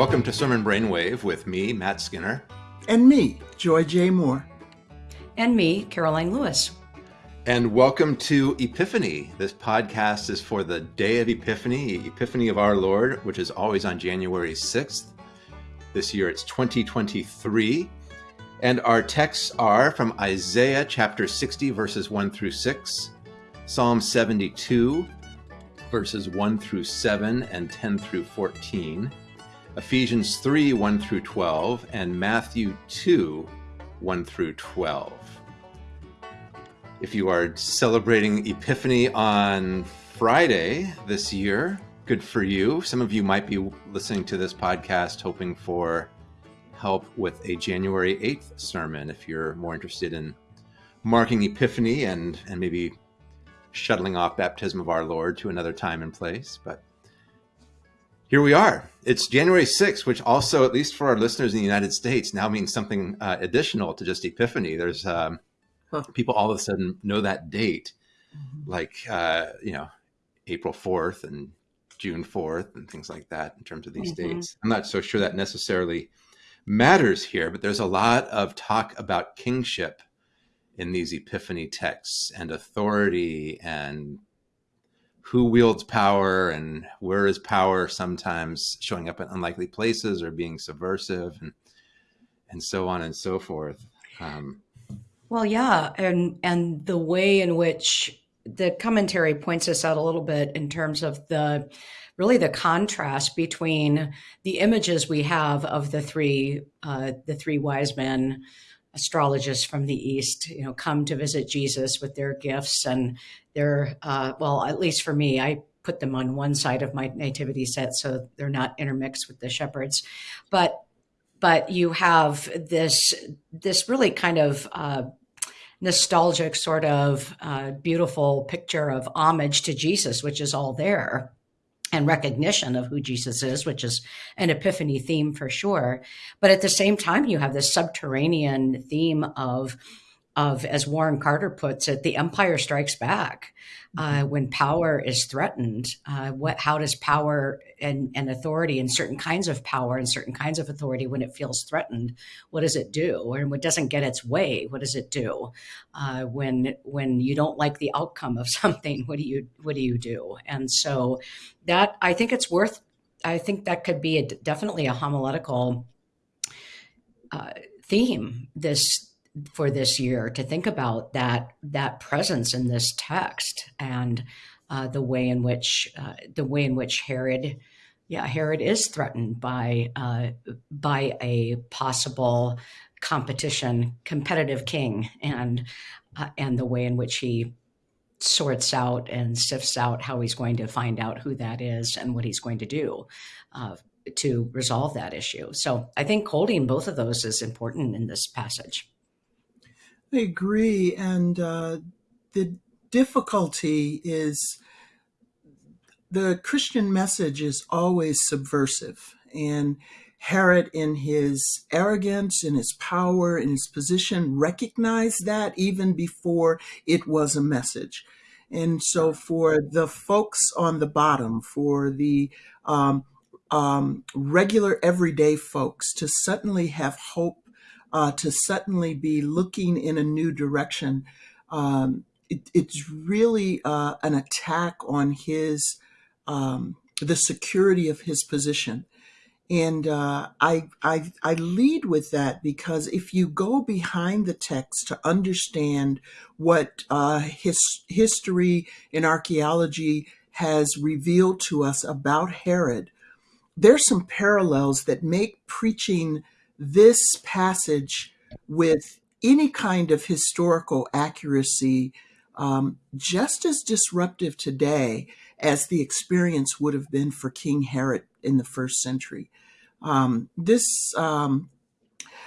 Welcome to Sermon Brainwave with me, Matt Skinner. And me, Joy J. Moore. And me, Karoline Lewis. And welcome to Epiphany. This podcast is for the day of Epiphany, Epiphany of our Lord, which is always on January 6th. This year it's 2023. And our texts are from Isaiah chapter 60, verses 1 through 6, Psalm 72, verses 1 through 7 and 10 through 14, Ephesians 3, 1 through 12, and Matthew 2, 1 through 12. If you are celebrating Epiphany on Friday this year, good for you. Some of you might be listening to this podcast hoping for help with a January 8th sermon if you're more interested in marking Epiphany and, and maybe shuttling off baptism of our Lord to another time and place. But here we are. It's January 6th, which also, at least for our listeners in the United States, now means something uh, additional to just Epiphany. There's um, huh. people all of a sudden know that date, mm-hmm. like, uh, you know, April 4th and June 4th and things like that in terms of these mm-hmm. dates. I'm not so sure that necessarily matters here, but there's a lot of talk about kingship in these epiphany texts and authority and who wields power and where is power sometimes showing up in unlikely places or being subversive and and so on and so forth. Um, well yeah and and the way in which the commentary points us out a little bit in terms of the really the contrast between the images we have of the three uh, the three wise men astrologists from the east you know come to visit jesus with their gifts and their uh, well at least for me i put them on one side of my nativity set so they're not intermixed with the shepherds. But but you have this this really kind of uh, nostalgic sort of uh, beautiful picture of homage to jesus which is all there and recognition of who Jesus is, which is an epiphany theme for sure. But at the same time, you have this subterranean theme of of, as Warren Carter puts it, the empire strikes back uh, mm-hmm. when power is threatened. Uh, what, how does power and, and authority and certain kinds of power and certain kinds of authority, when it feels threatened, what does it do? Or when it doesn't get its way, what does it do? Uh, when when you don't like the outcome of something, what do you what do you do? And so that I think it's worth. I think that could be a, definitely a homiletical uh, theme this for this year to think about that that presence in this text and uh, the way in which uh, the way in which Herod, yeah, Herod is threatened by uh, by a possible competition, competitive king, and uh, and the way in which he sorts out and sifts out how he's going to find out who that is and what he's going to do uh, to resolve that issue. So I think holding both of those is important in this passage. I agree. And uh, the difficulty is the Christian message is always subversive. And Herod, in his arrogance, in his power, in his position, recognized that even before it was a message. And so, for the folks on the bottom, for the um, um, regular everyday folks to suddenly have hope uh, to suddenly be looking in a new direction, um, it, it's really uh, an attack on his um, the security of his position. And uh, I, I, I lead with that because if you go behind the text to understand what uh, his, history and archaeology has revealed to us about Herod, there's some parallels that make preaching this passage with any kind of historical accuracy um, just as disruptive today as the experience would have been for King Herod in the first century. Um, this, um,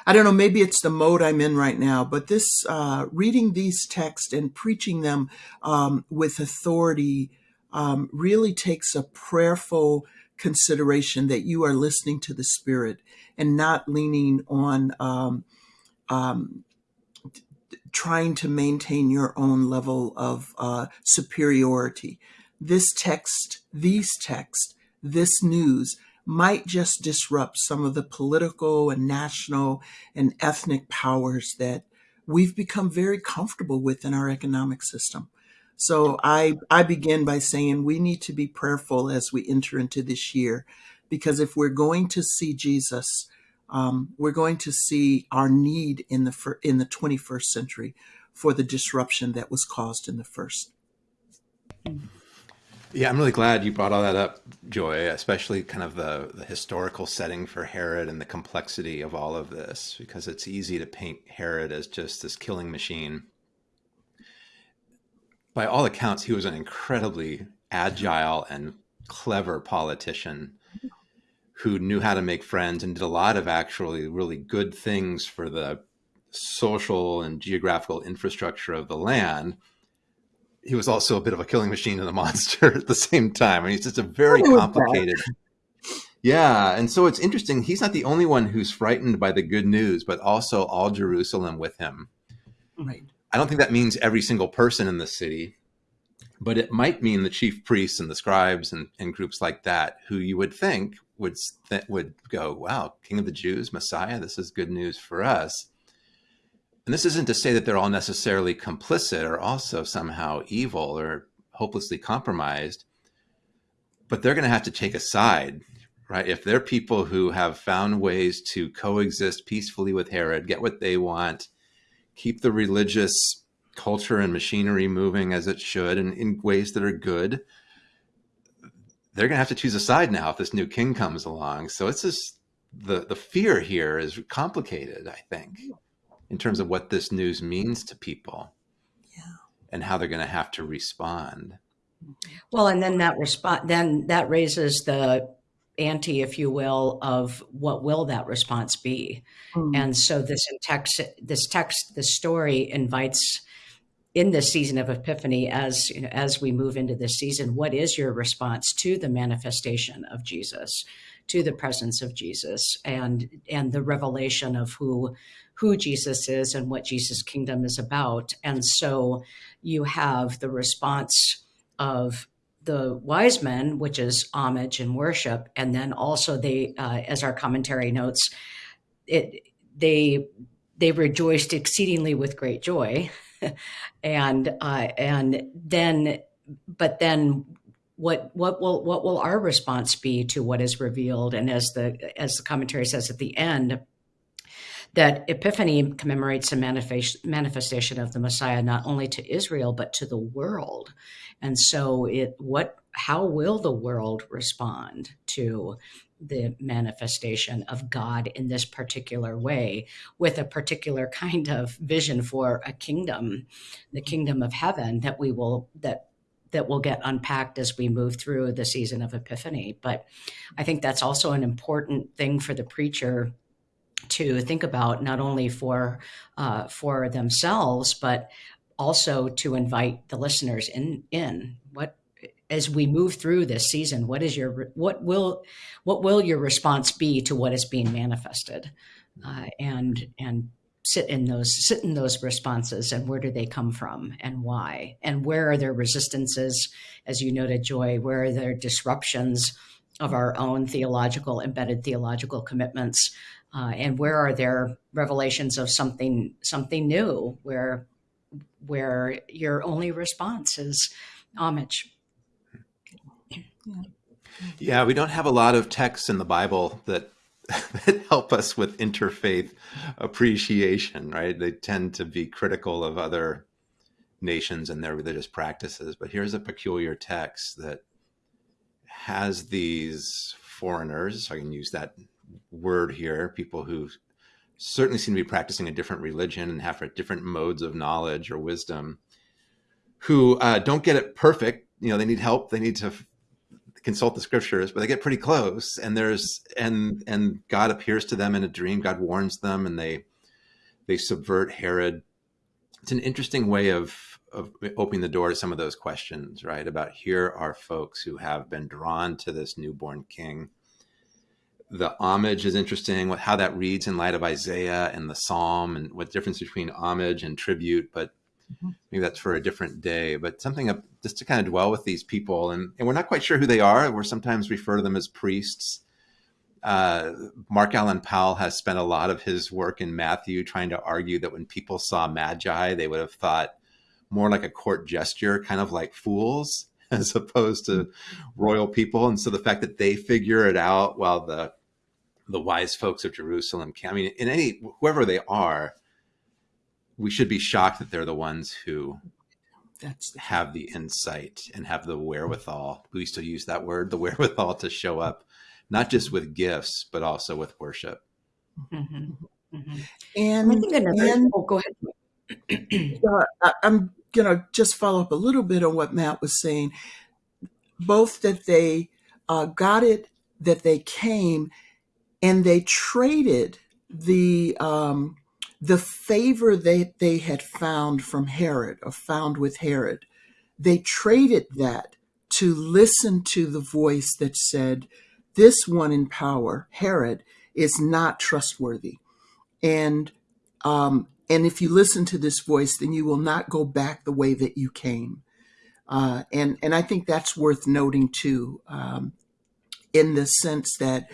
I don't know, maybe it's the mode I'm in right now, but this, uh, reading these texts and preaching them um, with authority um, really takes a prayerful consideration that you are listening to the Spirit and not leaning on um, um, trying to maintain your own level of uh, superiority. This text, these texts, this news might just disrupt some of the political and national and ethnic powers that we've become very comfortable with in our economic system. So I, I begin by saying we need to be prayerful as we enter into this year, because if we're going to see Jesus, um, we're going to see our need in the in the 21st century for the disruption that was caused in the first. Yeah, I'm really glad you brought all that up, Joy, especially kind of the, the historical setting for Herod and the complexity of all of this, because it's easy to paint Herod as just this killing machine. By all accounts, he was an incredibly agile and clever politician who knew how to make friends and did a lot of actually really good things for the social and geographical infrastructure of the land he was also a bit of a killing machine and a monster at the same time. I mean, he's just a very complicated. Yeah, and so it's interesting. He's not the only one who's frightened by the good news, but also all Jerusalem with him. Right. I don't think that means every single person in the city, but it might mean the chief priests and the scribes and, and groups like that, who you would think would th- would go, "Wow, King of the Jews, Messiah, this is good news for us." and this isn't to say that they're all necessarily complicit or also somehow evil or hopelessly compromised, but they're going to have to take a side, right? If they're people who have found ways to coexist peacefully with Herod, get what they want, keep the religious culture and machinery moving as it should and in ways that are good, they're going to have to choose a side now if this new king comes along. So it's just the the fear here is complicated, I think in terms of what this news means to people yeah. and how they're going to have to respond. Well, and then that response, then that raises the ante, if you will, of what will that response be? Mm. And so this text, this text, this story invites in this season of Epiphany, as you know, as we move into this season, what is your response to the manifestation of Jesus, to the presence of Jesus, and and the revelation of who who Jesus is and what Jesus' kingdom is about. And so you have the response of the wise men, which is homage and worship, and then also they, uh, as our commentary notes, it they they rejoiced exceedingly with great joy, and uh, and then, but then what what will what will our response be to what is revealed? And as the as the commentary says at the end, that Epiphany commemorates a manifestation of the Messiah not only to Israel but to the world. And so, it what how will the world respond to the manifestation of God in this particular way, with a particular kind of vision for a kingdom, the kingdom of heaven that we will that that will get unpacked as we move through the season of Epiphany. But I think that's also an important thing for the preacher to think about not only for uh, for themselves but also to invite the listeners in in. What as we move through this season what is your what will what will your response be to what is being manifested? Uh, and and sit in those sit in those responses and where do they come from and why? And where are there resistances? As you noted joy where are there disruptions of our own theological embedded theological commitments uh, and where are there revelations of something something new where where your only response is homage? Yeah. We don't have a lot of texts in the bible that that help us with interfaith appreciation right? They tend to be critical of other nations and their religious practices. But here's a peculiar text that has these foreigners i can use that word here, people who certainly seem to be practicing a different religion and have different modes of knowledge or wisdom, who uh, don't get it perfect. You know, they need help. They need to consult the scriptures, but they get pretty close. And there's and and God appears to them in a dream. God warns them, and they they subvert Herod. It's an interesting way of of opening the door to some of those questions, right? About here are folks who have been drawn to this newborn king the homage is interesting, what how that reads in light of Isaiah and the Psalm, and what difference between homage and tribute. But mm-hmm. maybe that's for a different day. But something of, just to kind of dwell with these people, and, and we're not quite sure who they are. We're sometimes refer to them as priests, Uh, Mark Allan Powell has spent a lot of his work in Matthew trying to argue that when people saw magi, they would have thought more like a court gesture, kind of like fools, as opposed to royal people. And so the fact that they figure it out while the the wise folks of Jerusalem can, I mean, in any whoever they are, we should be shocked that they're the ones who That's the have the insight and have the wherewithal. We still use that word, the wherewithal to show up, not just with gifts, but also with worship. Mhm. Mhm. and I think another. and oh, go ahead. uh, I- I'm gonna just follow up a little bit on what Matt was saying. Both that they uh, got it, that they came, and they traded the um, the favor that they had found from Herod or found with Herod. They traded that to listen to the voice that said, "This one in power, Herod, is not trustworthy," and um, and if you listen to this voice, then you will not go back the way that you came. Uh, and and I think that's worth noting too, um, in the sense that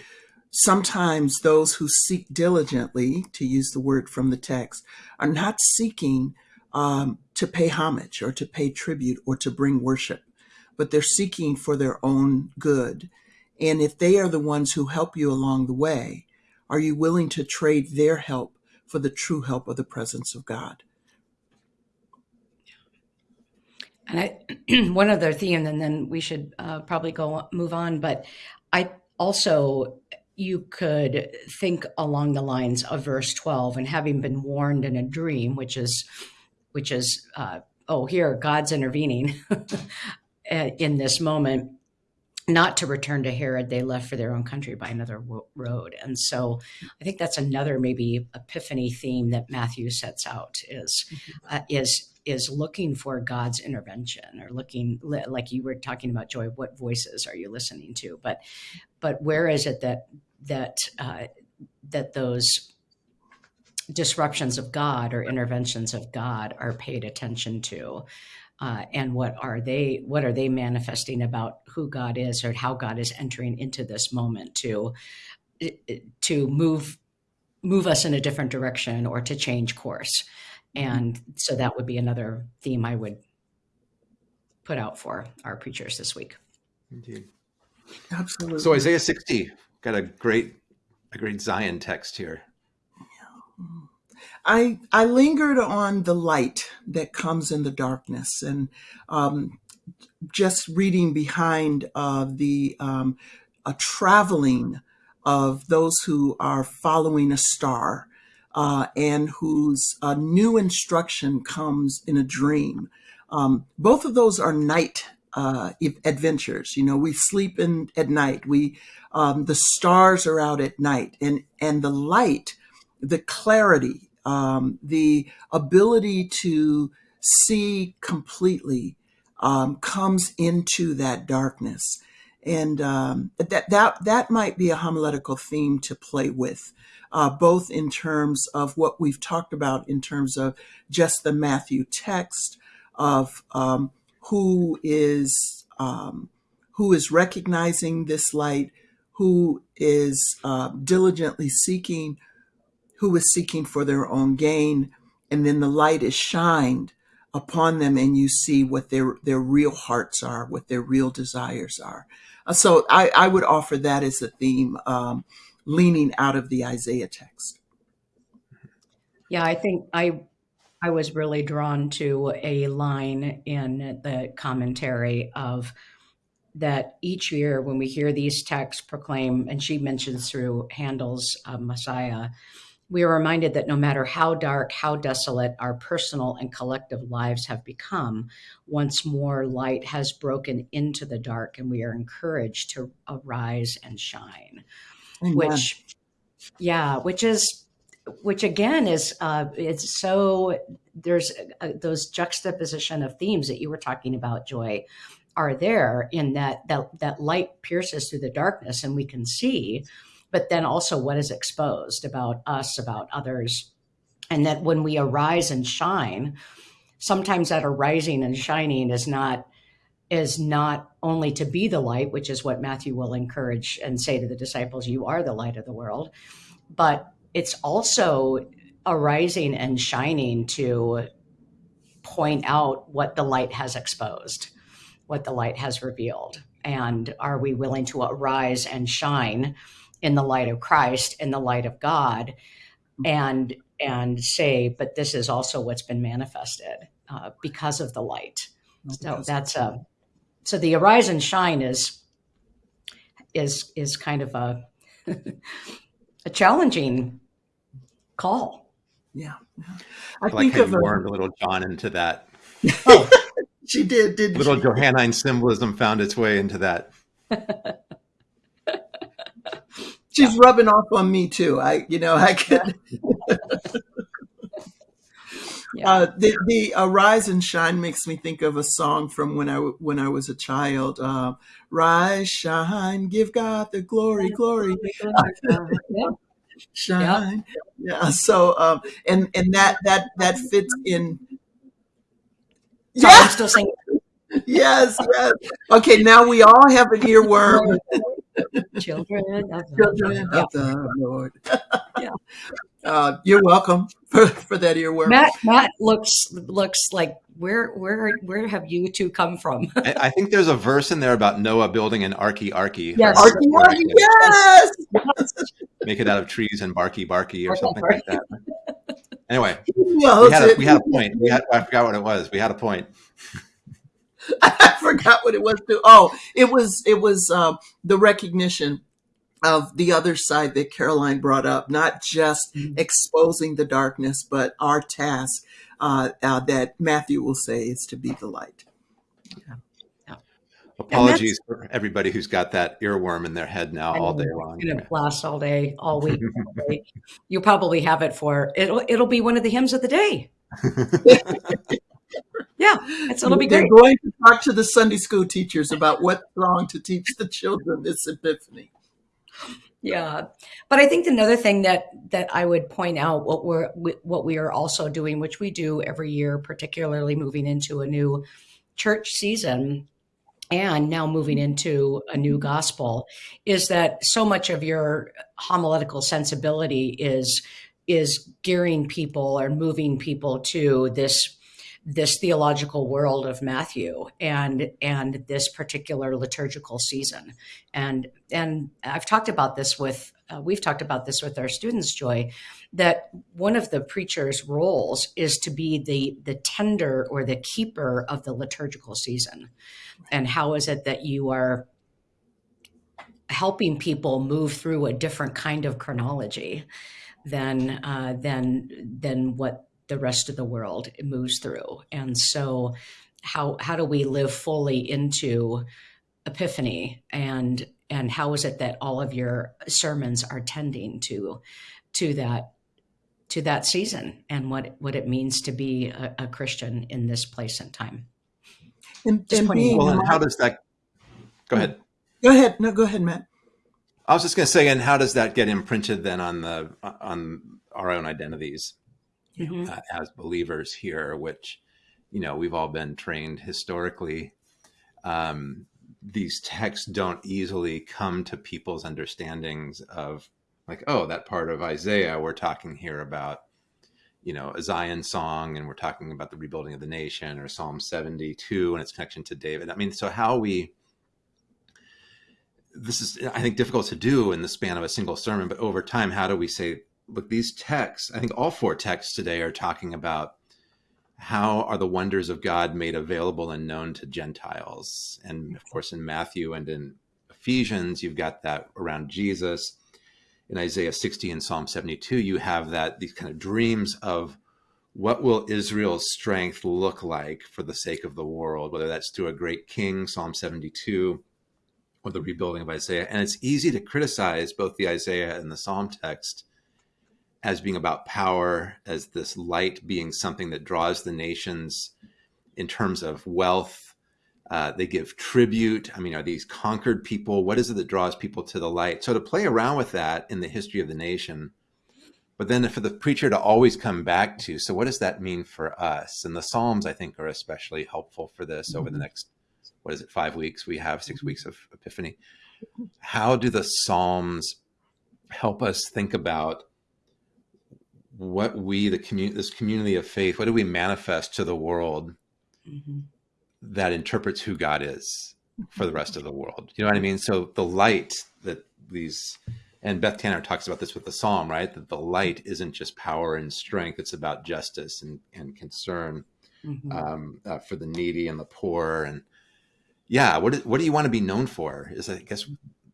sometimes those who seek diligently, to use the word from the text, are not seeking um, to pay homage or to pay tribute or to bring worship, but they're seeking for their own good. And if they are the ones who help you along the way, are you willing to trade their help for the true help of the presence of God? And I, one other theme, and then we should uh, probably go move on. But I also, you could think along the lines of verse twelve, and having been warned in a dream, which is, which is, uh, oh, here God's intervening in this moment, not to return to Herod. They left for their own country by another road, and so I think that's another maybe epiphany theme that Matthew sets out is uh, is is looking for God's intervention or looking like you were talking about joy what voices are you listening to? But but where is it that that uh, that those disruptions of God or interventions of God are paid attention to uh, and what are they what are they manifesting about who God is or how God is entering into this moment to to move move us in a different direction or to change course and so that would be another theme I would put out for our preachers this week. Indeed. Absolutely. So Isaiah 60 got a great a great Zion text here. I I lingered on the light that comes in the darkness, and um, just reading behind uh, the um, a traveling of those who are following a star, uh, and whose uh, new instruction comes in a dream. Um, both of those are night uh, adventures. You know, we sleep in at night. We um, the stars are out at night, and and the light, the clarity um, the ability to see completely um, comes into that darkness. And um, that, that, that might be a homiletical theme to play with, uh, both in terms of what we've talked about in terms of just the Matthew text of um, who is um, who is recognizing this light, who is uh, diligently seeking who is seeking for their own gain. And then the light is shined upon them and you see what their, their real hearts are, what their real desires are. Uh, so I, I would offer that as a theme, um, leaning out of the Isaiah text. Yeah, I think I I was really drawn to a line in the commentary of that each year when we hear these texts proclaim, and she mentions through Handel's uh, Messiah, we are reminded that no matter how dark, how desolate our personal and collective lives have become, once more light has broken into the dark and we are encouraged to arise and shine. Amen. Which, yeah, which is, which again is, uh, it's so, there's those juxtaposition of themes that you were talking about, Joy, are there in that, that, that light pierces through the darkness and we can see but then also what is exposed about us, about others. And that when we arise and shine, sometimes that arising and shining is not is not only to be the light, which is what Matthew will encourage and say to the disciples, You are the light of the world, but it's also arising and shining to point out what the light has exposed, what the light has revealed. And are we willing to arise and shine in the light of Christ, in the light of God, and and say, but this is also what's been manifested uh, because of the light. So that's a so the arise and shine is is is kind of a a challenging call. Yeah. I, I like think of you warmed a little John into that. Oh, she did, did little she? Johannine symbolism found its way into that. She's yeah. rubbing off on me too. I, you know, I could. Yeah. Uh, the the uh, and shine makes me think of a song from when I when I was a child. Uh, rise, shine, give God the glory, glory. Shine, yeah. yeah. So, um, and and that that that fits in. Yeah. I'm still singing. yes, yes. Okay, now we all have an earworm. Children of, Children of the Lord. yeah. Uh, you're welcome for, for that earworm. Matt Matt looks looks like where where where have you two come from? I, I, think there's a verse in there about Noah building an arky arky. Yes, arky arky. Yes. Make it out of trees and barky barky or something like that. Anyway, yeah, we, had a, we had a point. We had I forgot what it was. We had a point. I forgot what it was. Too. Oh, it was it was um, the recognition of the other side that Karoline brought up, not just mm-hmm. exposing the darkness, but our task uh, uh, that Matthew will say is to be the light. Yeah. Apologies for everybody who's got that earworm in their head now all day long. It's gonna blast all day, all week. You'll probably have it for it'll it'll be one of the hymns of the day. yeah, it's, it'll be They're great. going to talk to the Sunday school teachers about what song to teach the children this Epiphany yeah. Uh, but i think another thing that that i would point out what we're what we are also doing which we do every year particularly moving into a new church season and now moving mm-hmm. into a new gospel is that so much of your homiletical sensibility is is gearing people or moving people to this this theological world of Matthew and and this particular liturgical season. And and I've talked about this with uh, we've talked about this with our students, Joy, that one of the preacher's roles is to be the the tender or the keeper of the liturgical season. And how is it that you are helping people move through a different kind of chronology than uh, than than what the rest of the world moves through. And so how how do we live fully into epiphany and and how is it that all of your sermons are tending to to that to that season and what what it means to be a, a Christian in this place and time. And, and being, well, and how does that go ahead? Go ahead. No, go ahead, Matt. I was just going to say, and how does that get imprinted then on the on our own identities? Mm-hmm. uh, as believers here, which, you know, we've all been trained historically. Um, these texts don't easily come to people's understandings of like, oh, that part of Isaiah we're talking here about, you know, a Zion song, and we're talking about the rebuilding of the nation, or Psalm 72 and its connection to David. I mean, so how we this is i think difficult to do in the span of a single sermon but over time how do we say look, these texts, I think all four texts today are talking about how are the wonders of God made available and known to Gentiles. And of course, in Matthew and in Ephesians, you've got that around Jesus. In Isaiah 60 and Psalm 72, you have that these kind of dreams of what will Israel's strength look like for the sake of the world, whether that's through a great king, Psalm 72, or the rebuilding of Isaiah. And it's easy to criticize both the Isaiah and the Psalm text as being about power, as this light being something that draws the nations in terms of wealth. Uh, they give tribute. I mean, are these conquered people? What is it that draws people to the light? So to play around with that in the history of the nation, but then for the preacher to always come back to, so what does that mean for us? And the Psalms, I think, are especially helpful for this mm -hmm. over the mm-hmm. next what is it, five weeks we have, 6 weeks of Epiphany. How do the Psalms help us think about what we, the community, this community of faith, what do we manifest to the world mm-hmm. that interprets who God is for the rest of the world? You know what I mean? So the light that these, and Beth Tanner talks about this with the Psalm, right? That the light isn't just power and strength; it's about justice and and concern mm-hmm. um, uh, for the needy and the poor. And yeah, what what do you want to be known for? Is I guess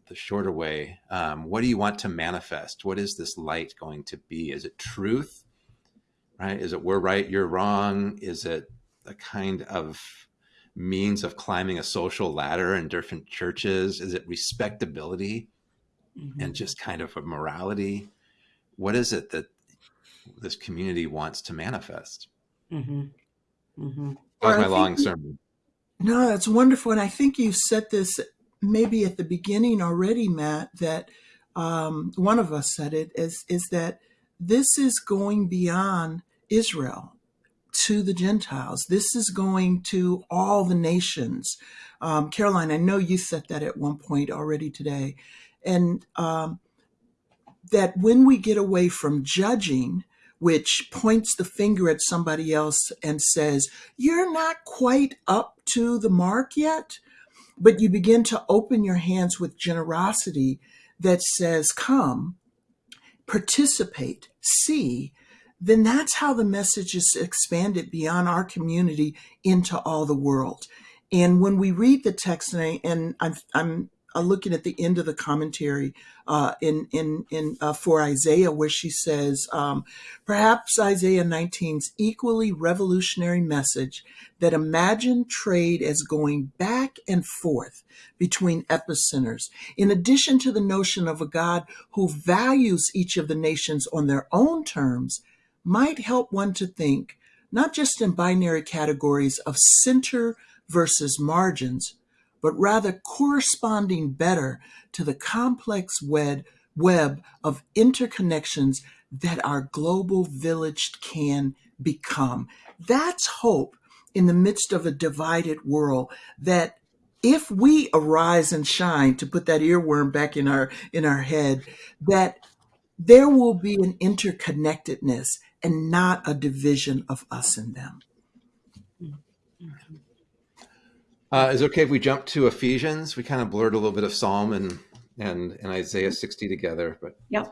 the shorter way. Um, what do you want to manifest? What is this light going to be? Is it truth? Right? Is it we're right, you're wrong? Is it a kind of means of climbing a social ladder in different churches? Is it respectability mm-hmm. and just kind of a morality? What is it that this community wants to manifest? Mm-hmm. Mm-hmm. That was my long sermon. No, that's wonderful. And I think you said this maybe at the beginning already, Matt, that um, one of us said it is, is that this is going beyond Israel to the Gentiles. This is going to all the nations. Um, Karoline, I know you said that at one point already today. And um, that when we get away from judging, which points the finger at somebody else and says, You're not quite up to the mark yet, but you begin to open your hands with generosity that says, Come, participate, see, then that's how the message is expanded beyond our community into all the world. And when we read the text, and, I, and I'm, I'm uh, looking at the end of the commentary uh, in in in uh, for Isaiah, where she says, um, perhaps Isaiah 19's equally revolutionary message that imagined trade as going back and forth between epicenters, in addition to the notion of a God who values each of the nations on their own terms, might help one to think not just in binary categories of center versus margins but rather corresponding better to the complex web, web of interconnections that our global village can become. That's hope in the midst of a divided world that if we arise and shine to put that earworm back in our in our head that there will be an interconnectedness and not a division of us and them mm-hmm. Uh, is it okay if we jump to Ephesians? We kind of blurred a little bit of Psalm and and, and Isaiah 60 together, but yeah.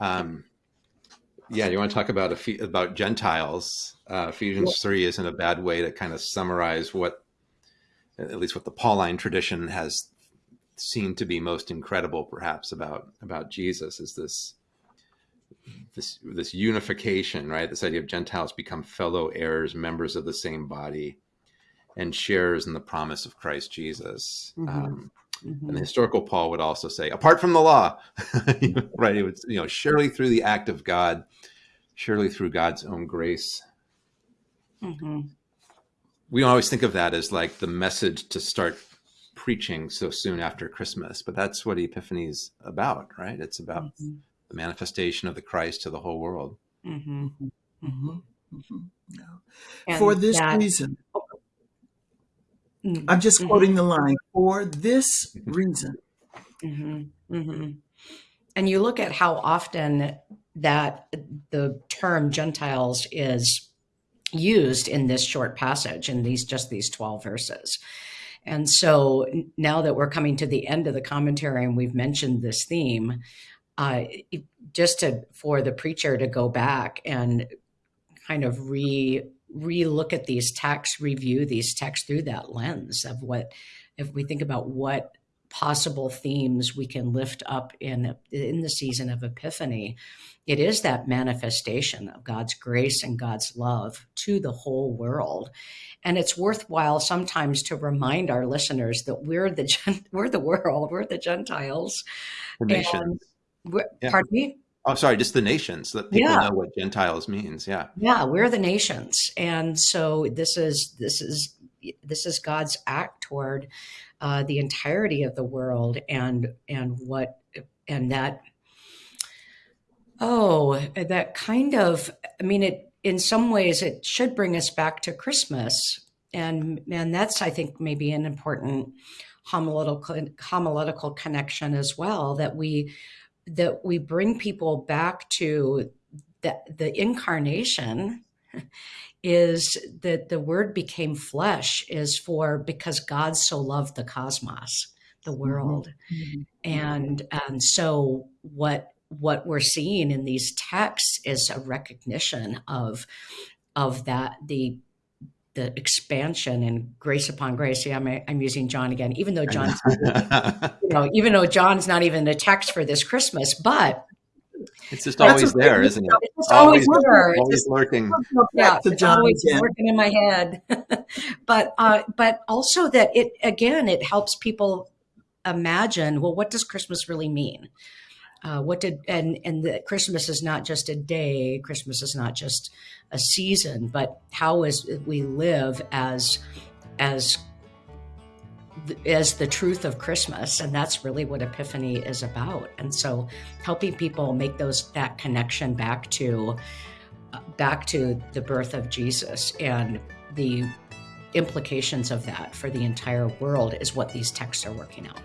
Um, yeah, you want to talk about about Gentiles? Uh, Ephesians three isn't a bad way to kind of summarize what, at least what the Pauline tradition has seemed to be most incredible, perhaps about about Jesus is this this this unification, right? This idea of Gentiles become fellow heirs, members of the same body, and shares in the promise of Christ Jesus. Mm-hmm. Um, mm-hmm. And the historical Paul would also say, apart from the law, right? It would, you know, surely through the act of God, surely through God's own grace. Mm-hmm. We always think of that as like the message to start preaching so soon after Christmas, but that's what Epiphany is about, right? It's about mm-hmm. the manifestation of the Christ to the whole world. Mm-hmm. Mm-hmm. Yeah. For this that, reason, Mm-hmm. I'm just mm-hmm. quoting the line for this mm-hmm. reason. Mm-hmm. mm-hmm. And you look at how often that the term Gentiles is used in this short passage in these just these 12 verses. And so now that we're coming to the end of the commentary and we've mentioned this theme, uh, just to for the preacher to go back and kind of re re-look at these texts, review these texts through that lens of what, if we think about what possible themes we can lift up in in the season of Epiphany, it is that manifestation of God's grace and God's love to the whole world. And it's worthwhile sometimes to remind our listeners that we're the we're the world, we're the Gentiles. The nation. Yeah. Pardon me? Oh, sorry, just the nations so that people yeah. know what Gentiles means. Yeah. Yeah, we're the nations. And so this is this is this is God's act toward uh, the entirety of the world and and what and that oh that kind of I mean it in some ways it should bring us back to Christmas and and that's I think maybe an important homiletical homiletical connection as well that we that we bring people back to the the incarnation is that the word became flesh is for because God so loved the cosmos, the mm-hmm. world. Mm-hmm. And and so what what we're seeing in these texts is a recognition of of that the the expansion and grace upon grace. Yeah, I'm, I'm using John again, even though John's, you know, even though John's not even the text for this Christmas, but it's just always there, isn't it? It's just always, always there. Always just, lurking. Yeah, it's always again. working in my head. but uh, but also that it again it helps people imagine. Well, what does Christmas really mean? Uh, what did and and that Christmas is not just a day. Christmas is not just a season, but how is we live as as as the truth of Christmas, and that's really what Epiphany is about. And so, helping people make those that connection back to uh, back to the birth of Jesus and the implications of that for the entire world is what these texts are working out.